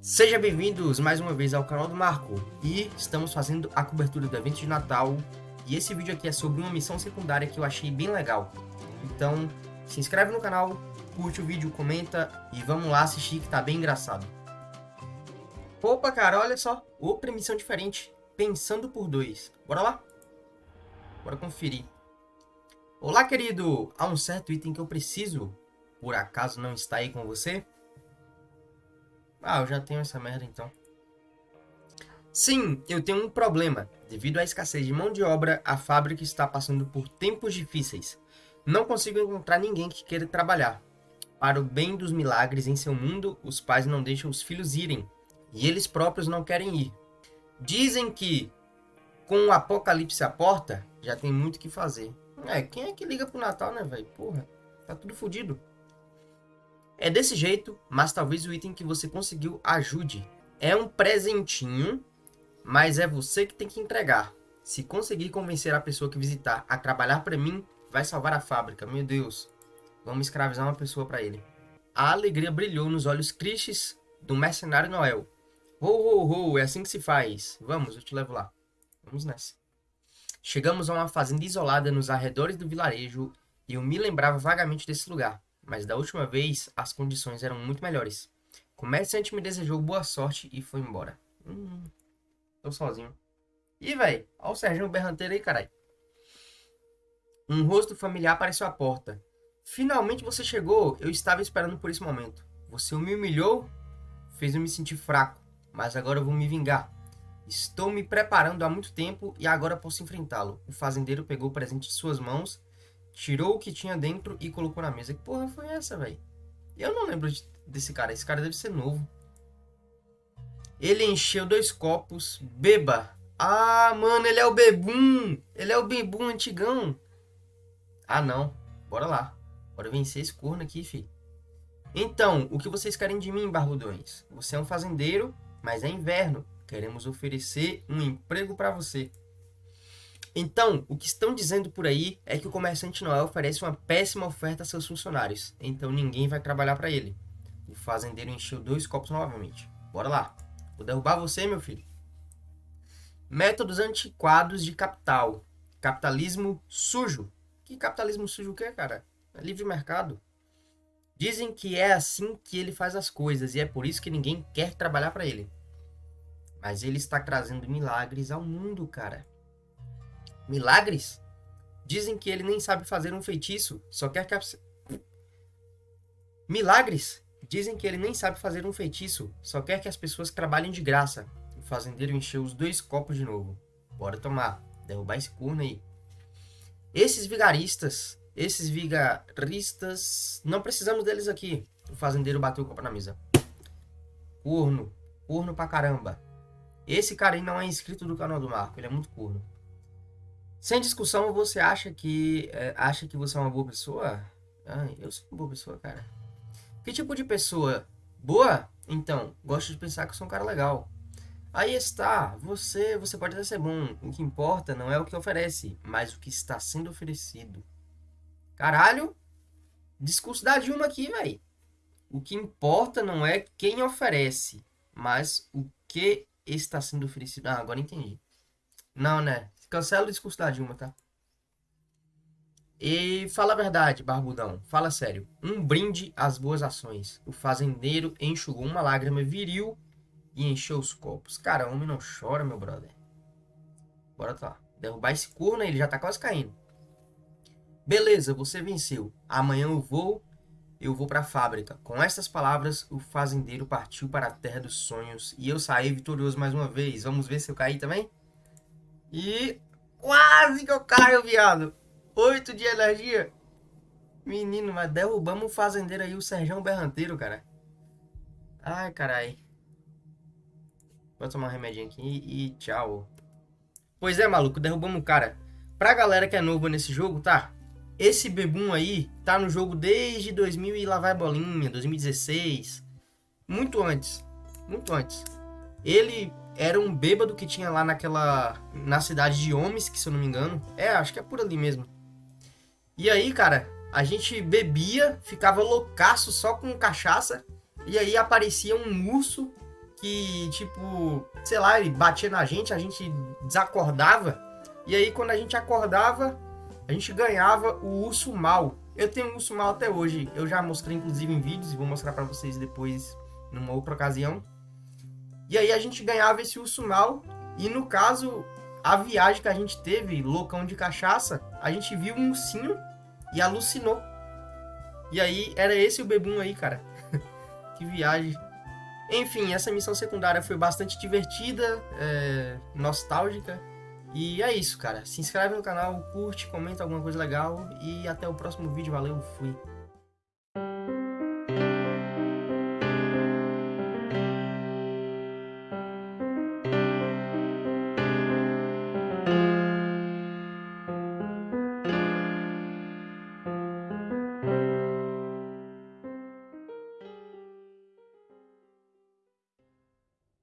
Sejam bem-vindos mais uma vez ao canal do Marco e estamos fazendo a cobertura do evento de Natal e esse vídeo aqui é sobre uma missão secundária que eu achei bem legal. Então se inscreve no canal, curte o vídeo, comenta e vamos lá assistir que tá bem engraçado. Opa cara, olha só, outra missão diferente, pensando por dois. Bora lá? Bora conferir. Olá querido, há um certo item que eu preciso, por acaso não está aí com você? Ah, eu já tenho essa merda então. Sim, eu tenho um problema. Devido à escassez de mão de obra, a fábrica está passando por tempos difíceis. Não consigo encontrar ninguém que queira trabalhar. Para o bem dos milagres em seu mundo, os pais não deixam os filhos irem. E eles próprios não querem ir. Dizem que, com o apocalipse à porta, já tem muito o que fazer. É, quem é que liga pro Natal, né, velho? Porra, tá tudo fodido. É desse jeito, mas talvez o item que você conseguiu ajude. É um presentinho, mas é você que tem que entregar. Se conseguir convencer a pessoa que visitar a trabalhar para mim, vai salvar a fábrica. Meu Deus, vamos escravizar uma pessoa para ele. A alegria brilhou nos olhos tristes do mercenário Noel. Ho, ho, ho, é assim que se faz. Vamos, eu te levo lá. Vamos nessa. Chegamos a uma fazenda isolada nos arredores do vilarejo e eu me lembrava vagamente desse lugar mas da última vez as condições eram muito melhores. O comerciante me desejou boa sorte e foi embora. Hum, tô sozinho. Ih, velho, olha o Serginho Berranteiro aí, caralho. Um rosto familiar apareceu à porta. Finalmente você chegou, eu estava esperando por esse momento. Você me humilhou, fez eu me sentir fraco, mas agora eu vou me vingar. Estou me preparando há muito tempo e agora posso enfrentá-lo. O fazendeiro pegou o presente de suas mãos tirou o que tinha dentro e colocou na mesa. Que porra foi essa, velho? Eu não lembro de, desse cara. Esse cara deve ser novo. Ele encheu dois copos. Beba. Ah, mano, ele é o bebum. Ele é o bebum antigão. Ah, não. Bora lá. Bora vencer esse corno aqui, fi. Então, o que vocês querem de mim, barbudões? Você é um fazendeiro, mas é inverno. Queremos oferecer um emprego para você. Então, o que estão dizendo por aí é que o comerciante Noel oferece uma péssima oferta a seus funcionários, então ninguém vai trabalhar para ele. O fazendeiro encheu dois copos novamente. Bora lá. Vou derrubar você, meu filho. Métodos antiquados de capital. Capitalismo sujo. Que capitalismo sujo o que, cara? É livre mercado. Dizem que é assim que ele faz as coisas e é por isso que ninguém quer trabalhar para ele. Mas ele está trazendo milagres ao mundo, cara. Milagres? Dizem que ele nem sabe fazer um feitiço, só quer que a... Milagres? Dizem que ele nem sabe fazer um feitiço, só quer que as pessoas trabalhem de graça. O fazendeiro encheu os dois copos de novo. Bora tomar, derrubar esse corno aí. Esses vigaristas, esses vigaristas, não precisamos deles aqui. O fazendeiro bateu o copo na mesa. Corno, corno pra caramba. Esse cara aí não é inscrito do canal do Marco, ele é muito corno. Sem discussão, você acha que é, acha que você é uma boa pessoa? Ah, eu sou uma boa pessoa, cara. Que tipo de pessoa? Boa? Então, gosto de pensar que eu sou um cara legal. Aí está, você, você pode até ser bom. O que importa não é o que oferece, mas o que está sendo oferecido. Caralho! Discurso da Dilma aqui, velho. O que importa não é quem oferece, mas o que está sendo oferecido. Ah, agora entendi. Não, né? Cancela o discurso da Dilma, tá? E fala a verdade, barbudão. Fala sério. Um brinde às boas ações. O fazendeiro enxugou uma lágrima viril e encheu os copos. Cara, homem não chora, meu brother. Bora lá. Derrubar esse corno aí, ele já tá quase caindo. Beleza, você venceu. Amanhã eu vou, eu vou pra fábrica. Com essas palavras, o fazendeiro partiu para a terra dos sonhos e eu saí vitorioso mais uma vez. Vamos ver se eu caí também? E quase que eu caio, viado. Oito de energia. Menino, mas derrubamos o fazendeiro aí, o Serjão Berranteiro, cara. Ai, carai. Vou tomar um remedinho aqui e tchau. Pois é, maluco, derrubamos o cara. Pra galera que é nova nesse jogo, tá? Esse bebum aí tá no jogo desde 2000 e lá vai bolinha, 2016. Muito antes. Muito antes. Ele era um bêbado que tinha lá naquela. na cidade de que se eu não me engano. É, acho que é por ali mesmo. E aí, cara, a gente bebia, ficava loucaço só com cachaça. E aí aparecia um urso que, tipo, sei lá, ele batia na gente, a gente desacordava. E aí, quando a gente acordava, a gente ganhava o urso mal. Eu tenho um urso mal até hoje. Eu já mostrei, inclusive, em vídeos e vou mostrar para vocês depois, numa outra ocasião. E aí, a gente ganhava esse urso mal. E no caso, a viagem que a gente teve, loucão de cachaça, a gente viu um ursinho e alucinou. E aí, era esse o bebum aí, cara. que viagem. Enfim, essa missão secundária foi bastante divertida, é, nostálgica. E é isso, cara. Se inscreve no canal, curte, comenta alguma coisa legal. E até o próximo vídeo. Valeu, fui.